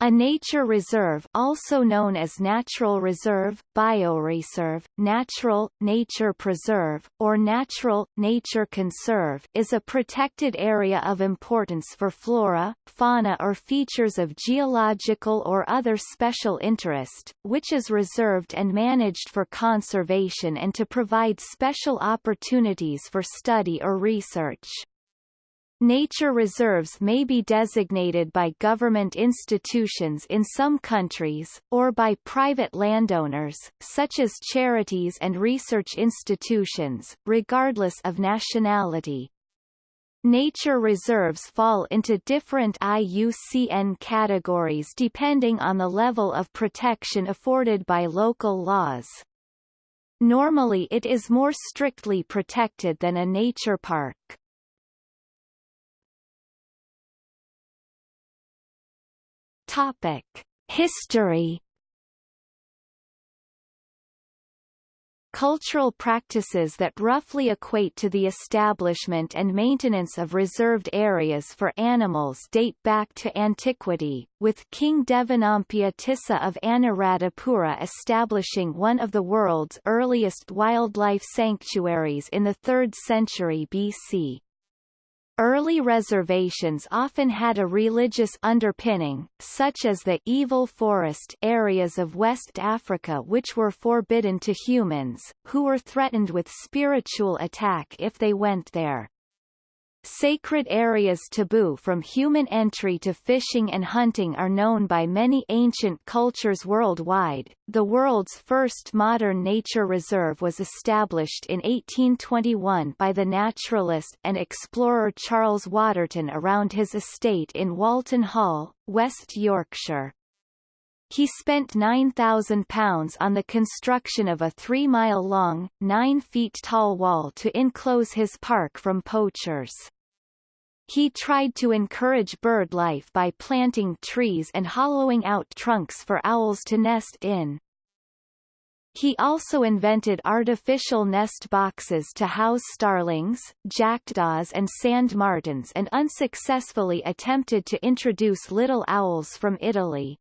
A nature reserve also known as natural reserve, bioreserve, natural, nature preserve, or natural, nature conserve is a protected area of importance for flora, fauna or features of geological or other special interest, which is reserved and managed for conservation and to provide special opportunities for study or research. Nature reserves may be designated by government institutions in some countries, or by private landowners, such as charities and research institutions, regardless of nationality. Nature reserves fall into different IUCN categories depending on the level of protection afforded by local laws. Normally it is more strictly protected than a nature park. Topic: History. Cultural practices that roughly equate to the establishment and maintenance of reserved areas for animals date back to antiquity, with King Devanampiya Tissa of Anuradhapura establishing one of the world's earliest wildlife sanctuaries in the 3rd century BC. Early reservations often had a religious underpinning, such as the evil forest areas of West Africa which were forbidden to humans, who were threatened with spiritual attack if they went there. Sacred areas taboo from human entry to fishing and hunting are known by many ancient cultures worldwide. The world's first modern nature reserve was established in 1821 by the naturalist and explorer Charles Waterton around his estate in Walton Hall, West Yorkshire. He spent £9,000 on the construction of a three-mile-long, nine-feet-tall wall to enclose his park from poachers. He tried to encourage bird life by planting trees and hollowing out trunks for owls to nest in. He also invented artificial nest boxes to house starlings, jackdaws and sand martins and unsuccessfully attempted to introduce little owls from Italy.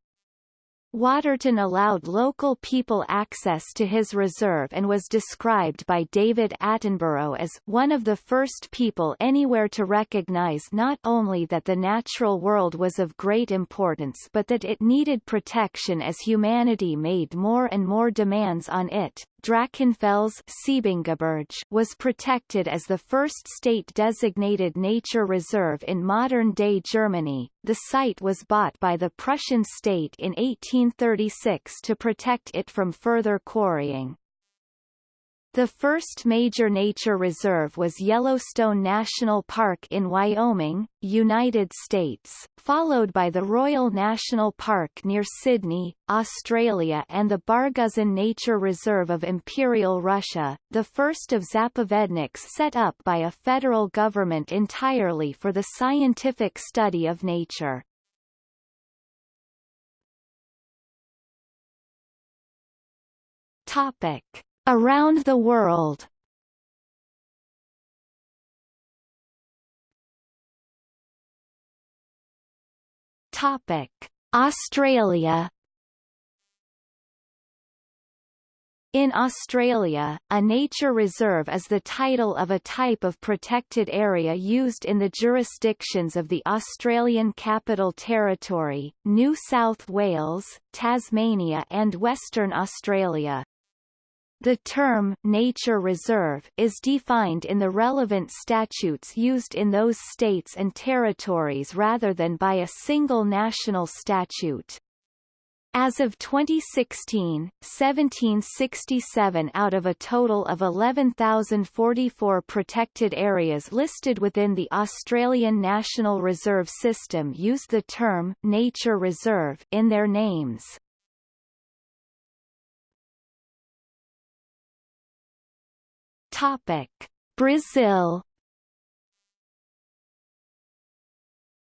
Waterton allowed local people access to his reserve and was described by David Attenborough as one of the first people anywhere to recognize not only that the natural world was of great importance but that it needed protection as humanity made more and more demands on it. Drachenfels was protected as the first state-designated nature reserve in modern-day Germany. The site was bought by the Prussian state in 1836 to protect it from further quarrying. The first major nature reserve was Yellowstone National Park in Wyoming, United States, followed by the Royal National Park near Sydney, Australia and the Barguzin Nature Reserve of Imperial Russia, the first of zapovedniks set up by a federal government entirely for the scientific study of nature. Topic. Around the world. Topic: Australia. In Australia, a nature reserve is the title of a type of protected area used in the jurisdictions of the Australian Capital Territory, New South Wales, Tasmania and Western Australia. The term nature reserve is defined in the relevant statutes used in those states and territories rather than by a single national statute. As of 2016, 1767 out of a total of 11,044 protected areas listed within the Australian National Reserve System use the term nature reserve in their names. Topic: Brazil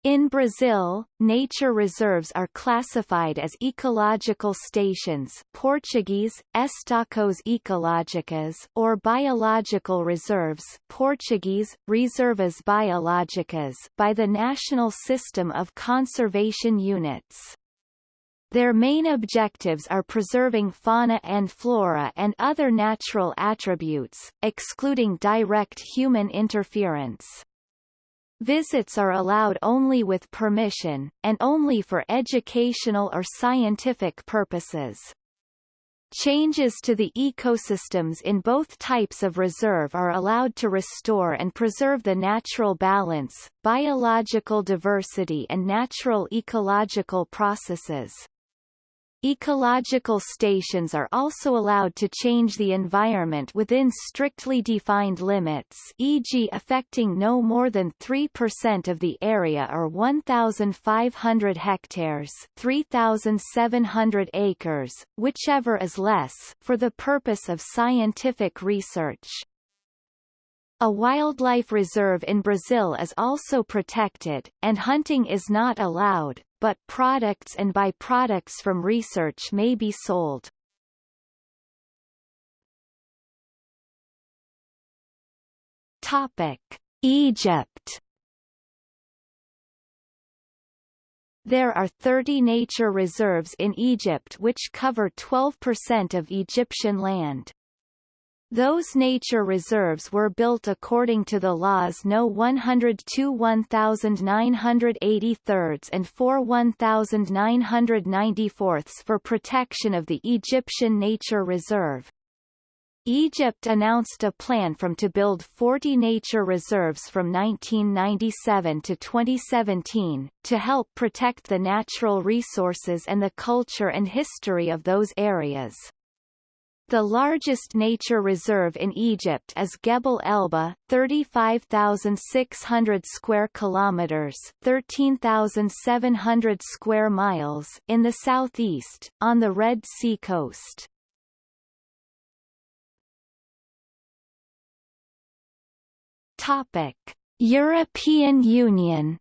In Brazil, nature reserves are classified as ecological stations Portuguese, Estações ecológicas or biological reserves Portuguese, Reservas biológicas by the National System of Conservation Units. Their main objectives are preserving fauna and flora and other natural attributes, excluding direct human interference. Visits are allowed only with permission, and only for educational or scientific purposes. Changes to the ecosystems in both types of reserve are allowed to restore and preserve the natural balance, biological diversity and natural ecological processes. Ecological stations are also allowed to change the environment within strictly defined limits e.g. affecting no more than 3% of the area or 1,500 hectares 3,700 acres, whichever is less, for the purpose of scientific research. A wildlife reserve in Brazil is also protected, and hunting is not allowed, but products and byproducts from research may be sold. Topic: Egypt There are 30 nature reserves in Egypt which cover 12% of Egyptian land. Those nature reserves were built according to the laws No. 102 1983 and 4 1994 for protection of the Egyptian Nature Reserve. Egypt announced a plan from to build 40 nature reserves from 1997 to 2017, to help protect the natural resources and the culture and history of those areas. The largest nature reserve in Egypt is Gebel Elba, 35,600 square kilometers, 13,700 square miles in the southeast on the Red Sea coast. Topic: European Union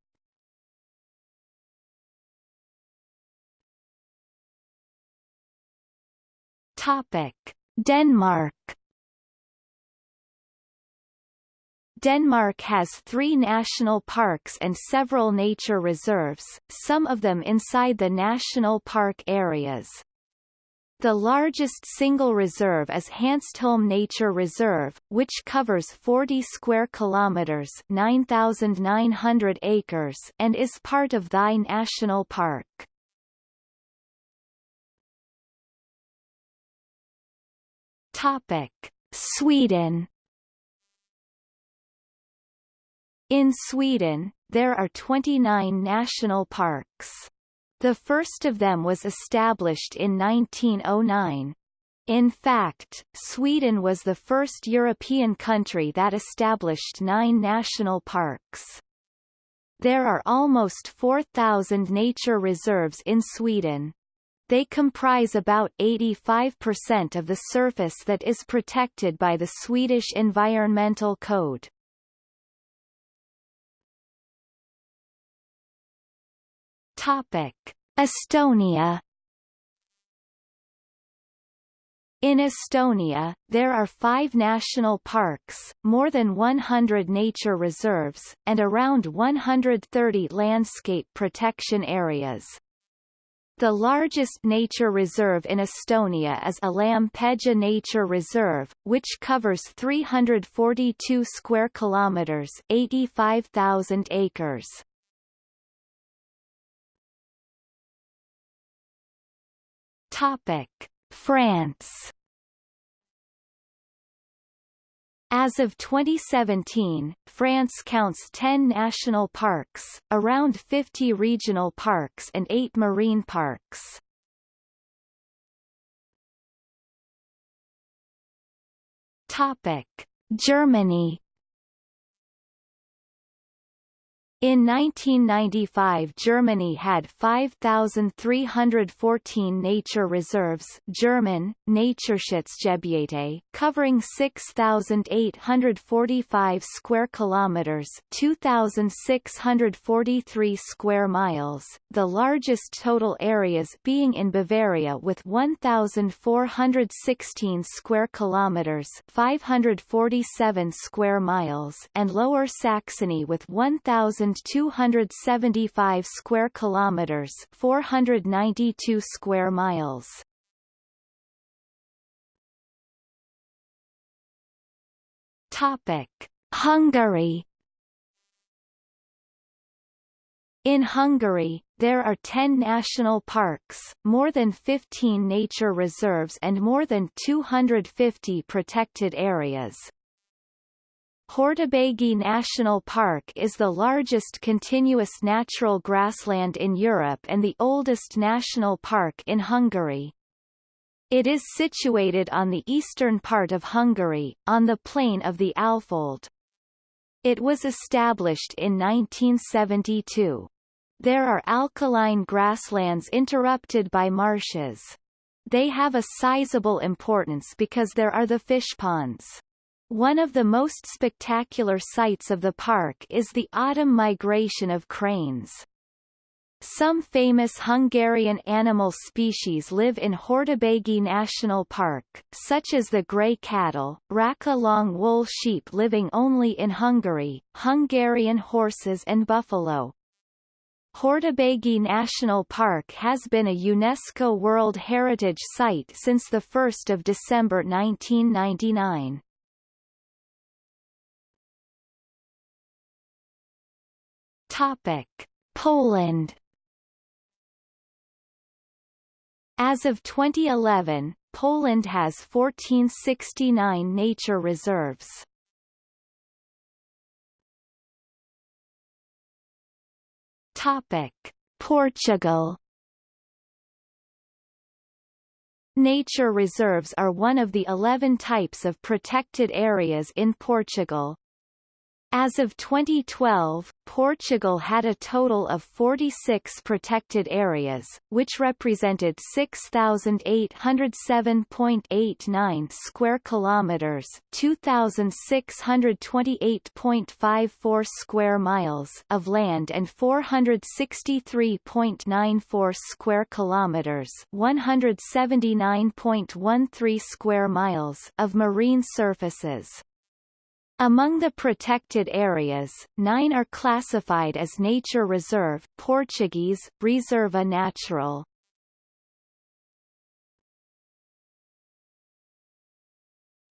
Topic: Denmark. Denmark has three national parks and several nature reserves, some of them inside the national park areas. The largest single reserve is Hanstholm Nature Reserve, which covers 40 square kilometers, 9,900 acres, and is part of Thy National Park. Topic: Sweden In Sweden, there are 29 national parks. The first of them was established in 1909. In fact, Sweden was the first European country that established nine national parks. There are almost 4,000 nature reserves in Sweden. They comprise about 85% of the surface that is protected by the Swedish Environmental Code. Topic: Estonia In Estonia, there are five national parks, more than 100 nature reserves, and around 130 landscape protection areas. The largest nature reserve in Estonia is a Alam-Pedja Nature Reserve, which covers 342 square kilometers, 85,000 acres. Topic: France As of 2017, France counts 10 national parks, around 50 regional parks and 8 marine parks. Topic: Germany In 1995 Germany had 5,314 nature reserves German, Naturschutzgebiete covering 6,845 square kilometers 2,643 square miles, the largest total areas being in Bavaria with 1,416 square kilometers 547 square miles and Lower Saxony with 1,000 1,275 square kilometers, 492 square miles. Topic: Hungary In Hungary, there are 10 national parks, more than 15 nature reserves and more than 250 protected areas. Hortobágy National Park is the largest continuous natural grassland in Europe and the oldest national park in Hungary. It is situated on the eastern part of Hungary, on the plain of the Alföld. It was established in 1972. There are alkaline grasslands interrupted by marshes. They have a sizable importance because there are the fish ponds. One of the most spectacular sights of the park is the autumn migration of cranes. Some famous Hungarian animal species live in Hortobágy National Park, such as the grey cattle, Racka long wool sheep living only in Hungary, Hungarian horses and buffalo. Hortobágy National Park has been a UNESCO World Heritage Site since 1 December 1999. Topic. Poland As of 2011, Poland has 1469 nature reserves. Topic: Portugal Nature reserves are one of the 11 types of protected areas in Portugal. As of 2012, Portugal had a total of 46 protected areas, which represented 6,807.89 square kilometers, 2,628.54 square miles of land and 463.94 square kilometers, 179.13 square miles of marine surfaces. Among the protected areas, nine are classified as nature reserve Portuguese, Reserva Natural.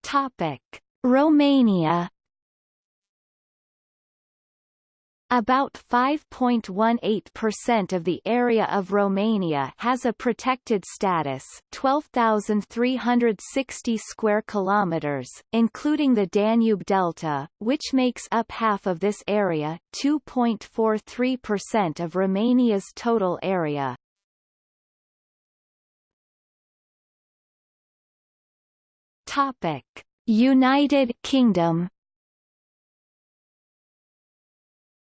Topic. Romania About 5.18% of the area of Romania has a protected status, 12,360 square kilometers, including the Danube Delta, which makes up half of this area, 2.43% of Romania's total area. Topic: United Kingdom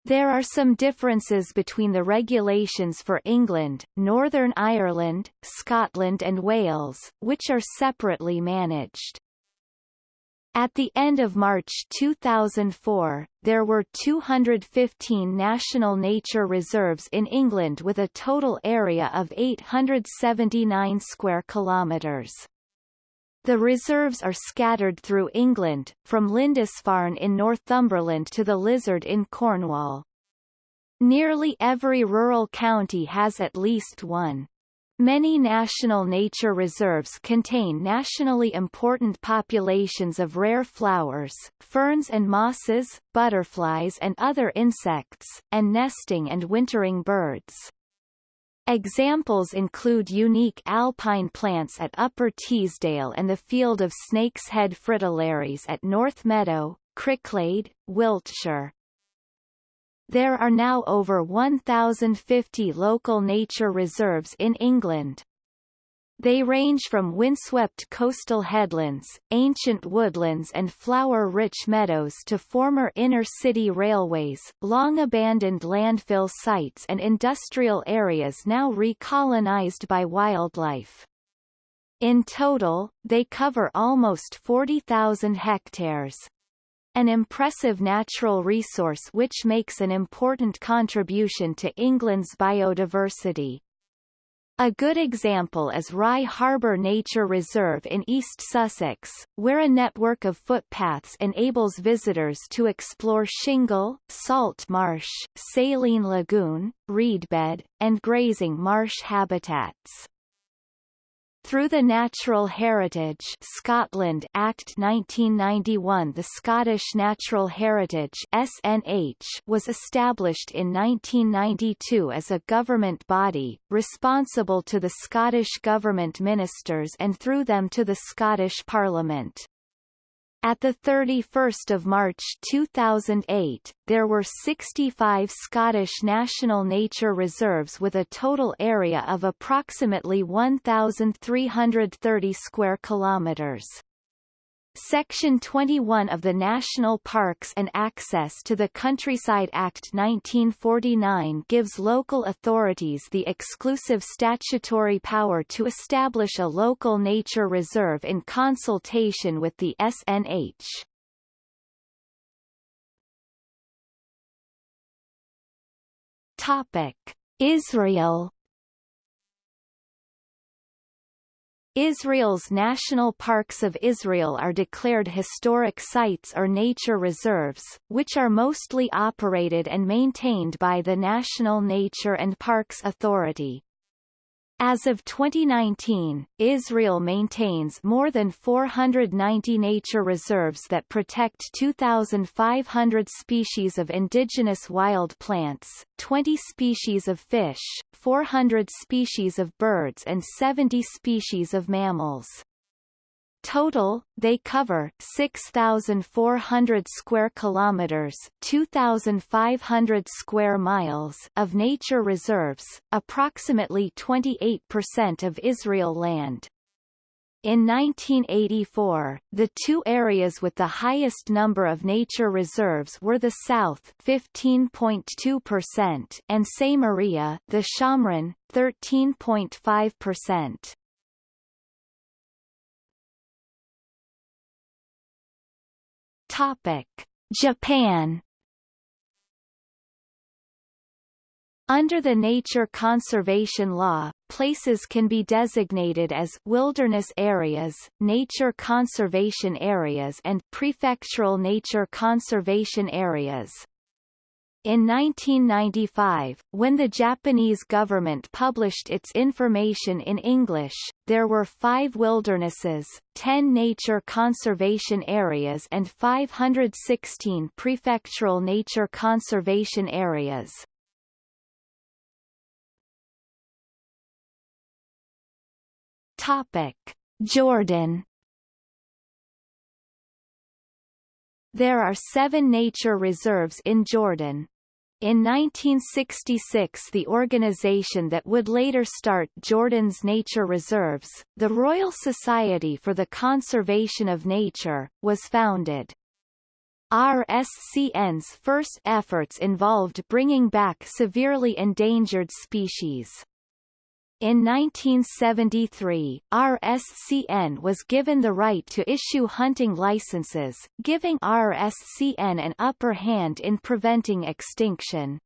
There are some differences between the regulations for England, Northern Ireland, Scotland and Wales, which are separately managed. At the end of March 2004, there were 215 national nature reserves in England with a total area of 879 square kilometres. The reserves are scattered through England, from Lindisfarne in Northumberland to the Lizard in Cornwall. Nearly every rural county has at least one. Many national nature reserves contain nationally important populations of rare flowers, ferns and mosses, butterflies and other insects, and nesting and wintering birds. Examples include unique alpine plants at Upper Teesdale and the field of snake's head fritillaries at North Meadow, Cricklade, Wiltshire. There are now over 1,050 local nature reserves in England. They range from windswept coastal headlands, ancient woodlands and flower-rich meadows to former inner-city railways, long-abandoned landfill sites and industrial areas now recolonized by wildlife. In total, they cover almost 40,000 hectares. An impressive natural resource which makes an important contribution to England's biodiversity. A good example is Rye Harbour Nature Reserve in East Sussex, where a network of footpaths enables visitors to explore shingle, salt marsh, saline lagoon, reedbed, and grazing marsh habitats. Through the Natural Heritage Scotland Act 1991 the Scottish Natural Heritage SNH was established in 1992 as a government body, responsible to the Scottish Government ministers and through them to the Scottish Parliament. At 31 March 2008, there were 65 Scottish National Nature Reserves with a total area of approximately 1,330 square kilometres. Section 21 of the National Parks and Access to the Countryside Act 1949 gives local authorities the exclusive statutory power to establish a local nature reserve in consultation with the SNH. Topic: Israel Israel's national parks of Israel are declared historic sites or nature reserves, which are mostly operated and maintained by the National Nature and Parks Authority. As of 2019, Israel maintains more than 490 nature reserves that protect 2,500 species of indigenous wild plants, 20 species of fish, 400 species of birds and 70 species of mammals. Total, they cover 6,400 square kilometers, 2,500 square miles of nature reserves, approximately 28% of Israel land. In 1984, the two areas with the highest number of nature reserves were the South 15.2% and Samaria, the Shomron 13.5%. Topic: Japan Under the Nature Conservation Law, places can be designated as wilderness areas, nature conservation areas and prefectural nature conservation areas. In 1995, when the Japanese government published its information in English, there were five wildernesses, 10 nature conservation areas and 516 prefectural nature conservation areas. Topic. Jordan There are seven nature reserves in Jordan. In 1966 the organization that would later start Jordan's nature reserves, the Royal Society for the Conservation of Nature, was founded. RSCN's first efforts involved bringing back severely endangered species. In 1973, RSCN was given the right to issue hunting licenses, giving RSCN an upper hand in preventing extinction.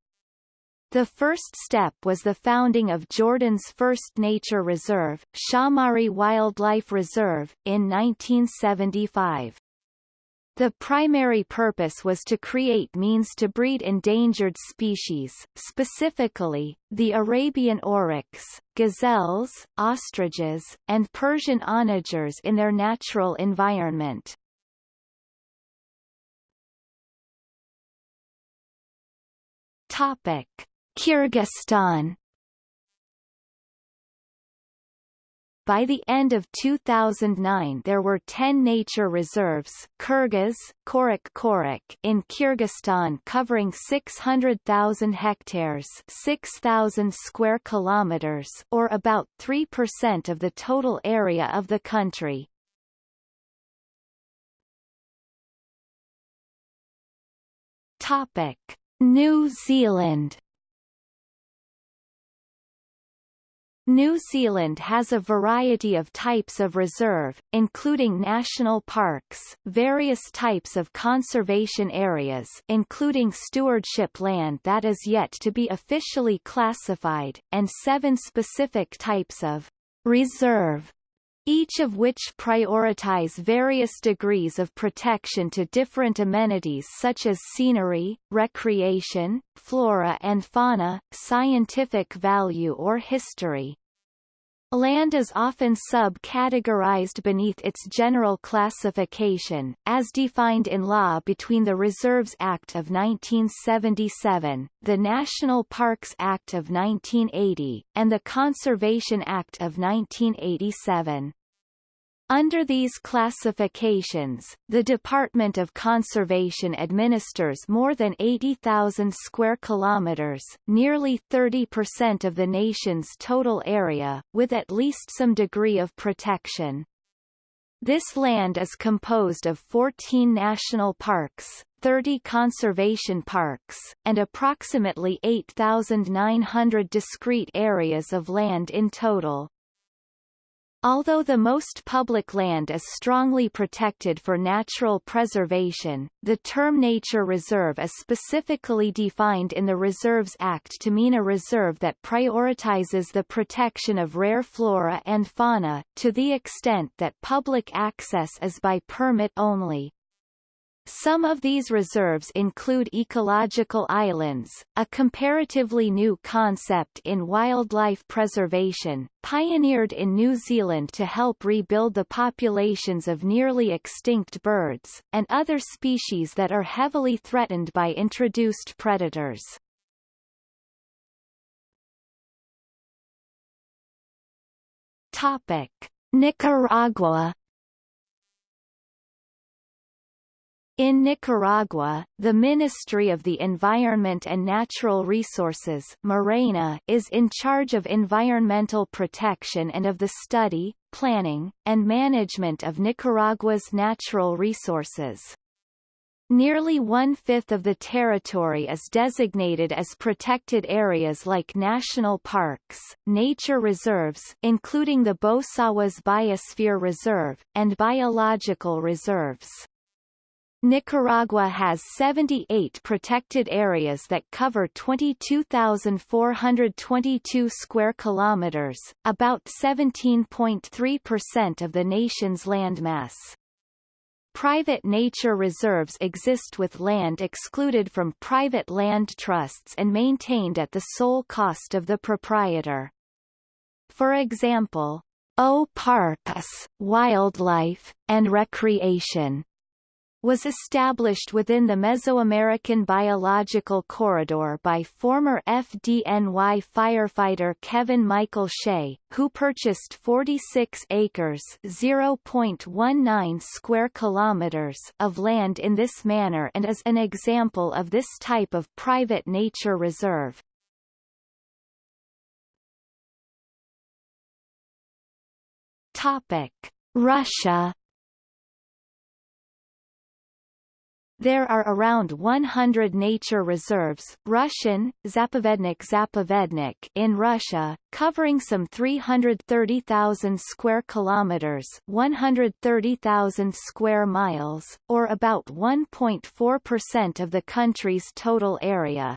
The first step was the founding of Jordan's first nature reserve, Shaumari Wildlife Reserve, in 1975. The primary purpose was to create means to breed endangered species, specifically, the Arabian oryx, gazelles, ostriches, and Persian onagers in their natural environment. Topic. Kyrgyzstan By the end of 2009 there were 10 nature reserves Kyrgyz, Korik Korik in Kyrgyzstan covering 600,000 hectares 6,000 square kilometers or about 3% of the total area of the country. Topic. New Zealand New Zealand has a variety of types of reserve, including national parks, various types of conservation areas including stewardship land that is yet to be officially classified, and seven specific types of reserve each of which prioritize various degrees of protection to different amenities such as scenery, recreation, flora and fauna, scientific value or history. Land is often sub-categorized beneath its general classification, as defined in law between the Reserves Act of 1977, the National Parks Act of 1980, and the Conservation Act of 1987. Under these classifications, the Department of Conservation administers more than 80,000 square kilometers, nearly 30% of the nation's total area, with at least some degree of protection. This land is composed of 14 national parks, 30 conservation parks, and approximately 8,900 discrete areas of land in total. Although the most public land is strongly protected for natural preservation, the term nature reserve is specifically defined in the Reserves Act to mean a reserve that prioritizes the protection of rare flora and fauna, to the extent that public access is by permit only. Some of these reserves include ecological islands, a comparatively new concept in wildlife preservation, pioneered in New Zealand to help rebuild the populations of nearly extinct birds, and other species that are heavily threatened by introduced predators. Topic. Nicaragua In Nicaragua, the Ministry of the Environment and Natural Resources MARENA is in charge of environmental protection and of the study, planning, and management of Nicaragua's natural resources. Nearly one-fifth of the territory is designated as protected areas like national parks, nature reserves including the Bosawas Biosphere Reserve, and biological reserves. Nicaragua has 78 protected areas that cover 22,422 square kilometers, about 17.3% of the nation's landmass. Private nature reserves exist with land excluded from private land trusts and maintained at the sole cost of the proprietor. For example, O Parks, Wildlife, and Recreation was established within the Mesoamerican Biological Corridor by former FDNY firefighter Kevin Michael Shea, who purchased 46 acres (0.19 square kilometers) of land in this manner and is an example of this type of private nature reserve. Topic: Russia There are around 100 nature reserves Russian, Zapovednik Zapovednik in Russia, covering some 330,000 square kilometers 130,000 square miles, or about 1.4% of the country's total area.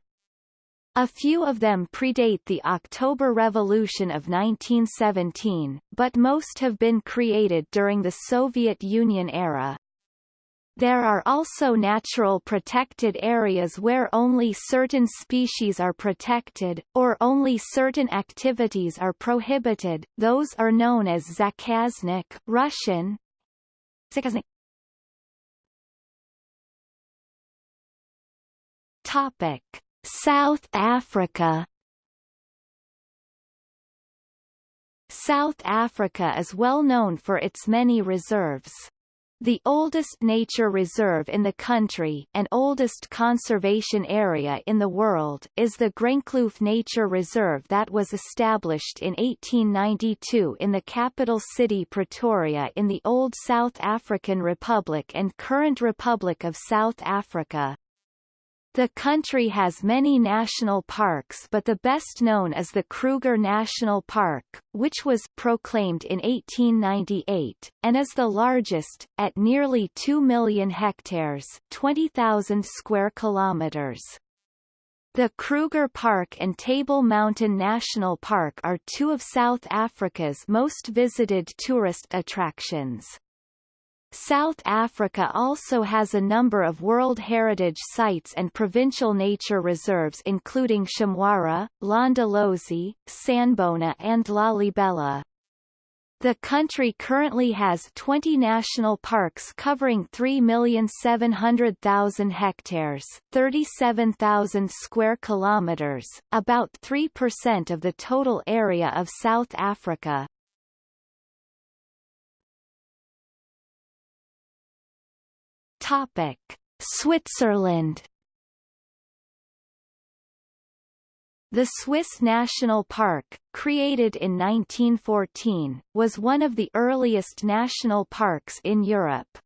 A few of them predate the October Revolution of 1917, but most have been created during the Soviet Union era. There are also natural protected areas where only certain species are protected, or only certain activities are prohibited, those are known as zakaznik Russian. Zakaznik. Topic. South Africa South Africa is well known for its many reserves. The oldest nature reserve in the country and oldest conservation area in the world is the Groenkloof Nature Reserve that was established in 1892 in the capital city Pretoria in the old South African Republic and current Republic of South Africa. The country has many national parks but the best known is the Kruger National Park, which was proclaimed in 1898, and is the largest, at nearly 2 million hectares 20,000 square kilometers. The Kruger Park and Table Mountain National Park are two of South Africa's most visited tourist attractions. South Africa also has a number of World Heritage Sites and provincial nature reserves including Shamwari, Londolozi, Sanbona and Lalibela. The country currently has 20 national parks covering 3,700,000 hectares, 37,000 square kilometers, about 3% of the total area of South Africa. Topic: Switzerland. The Swiss National Park, created in 1914, was one of the earliest national parks in Europe.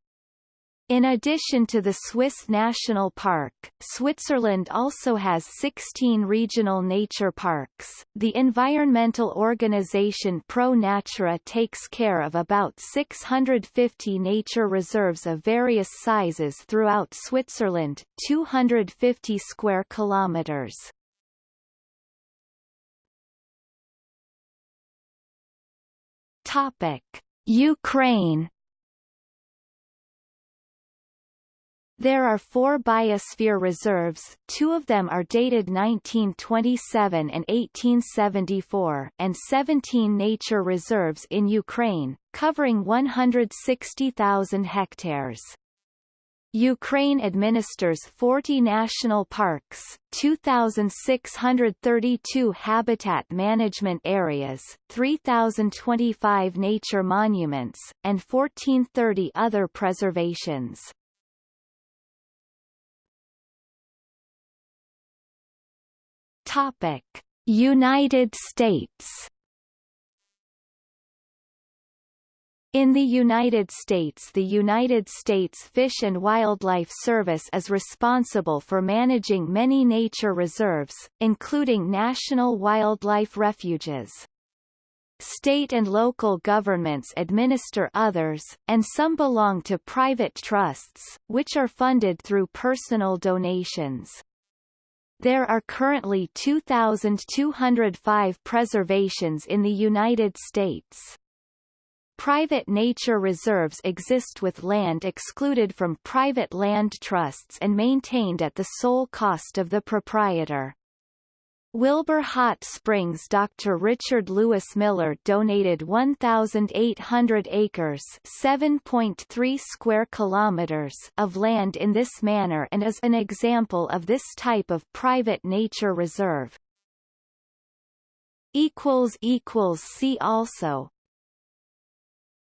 In addition to the Swiss National Park, Switzerland also has 16 regional nature parks. The environmental organization Pro Natura takes care of about 650 nature reserves of various sizes throughout Switzerland, 250 square kilometers. Topic: Ukraine There are four biosphere reserves, two of them are dated 1927 and 1874 and 17 nature reserves in Ukraine, covering 160,000 hectares. Ukraine administers 40 national parks, 2,632 habitat management areas, 3,025 nature monuments, and 1430 other preservations. Topic: United States In the United States the United States Fish and Wildlife Service is responsible for managing many nature reserves, including national wildlife refuges. State and local governments administer others, and some belong to private trusts, which are funded through personal donations. There are currently 2,205 preservations in the United States. Private nature reserves exist with land excluded from private land trusts and maintained at the sole cost of the proprietor. Wilbur Hot Springs Dr. Richard Lewis Miller donated 1,800 acres 7.3 square kilometers of land in this manner and is an example of this type of private nature reserve. See also